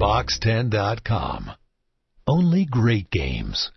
Box10.com. Only great games.